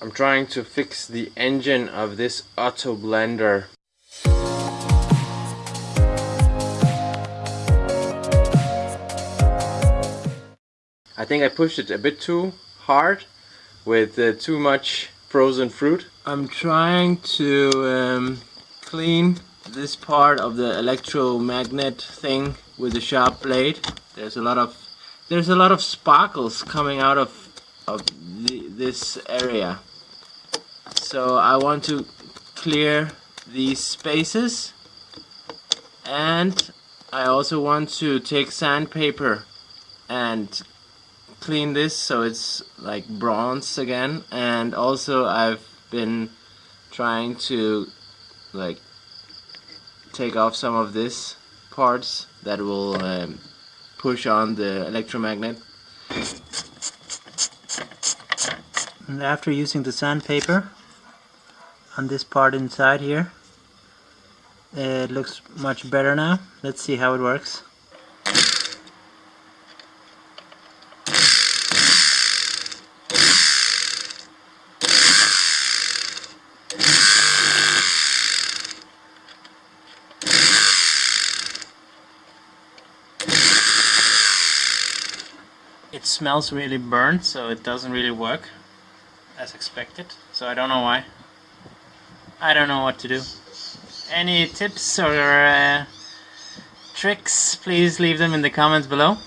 I'm trying to fix the engine of this auto blender. I think I pushed it a bit too hard with uh, too much frozen fruit. I'm trying to um, clean this part of the electromagnet thing with a sharp blade. There's a lot of there's a lot of sparkles coming out of of this area. So I want to clear these spaces. And I also want to take sandpaper and clean this so it's like bronze again. And also I've been trying to like take off some of this parts that will um, push on the electromagnet and after using the sandpaper on this part inside here it looks much better now. Let's see how it works. It smells really burnt so it doesn't really work as expected so I don't know why. I don't know what to do. Any tips or uh, tricks please leave them in the comments below